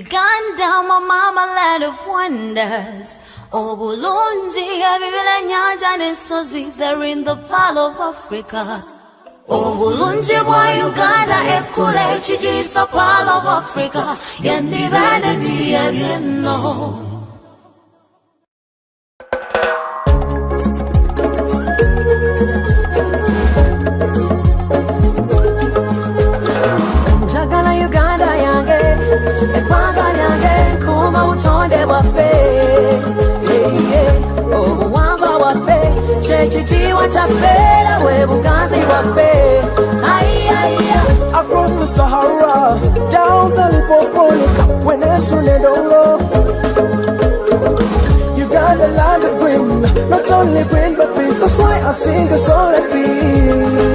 Uganda, my mama land of wonders. Oh, Obulungi, ebibira nyanja n'ensozi, they're in the pearl of Africa. Oh, Obulungi bwa Uganda ekkula ekigiyisa pearl of Africa. Yandiba n'ebiya by'enno. Kyekitiibwa kyaffe era bwe buganzi bwaffe Across the Sahara, down the Limpopo, Kwenesu Nedongo. Uganda, land of green, not only green but peace. That's why I sing a song like this.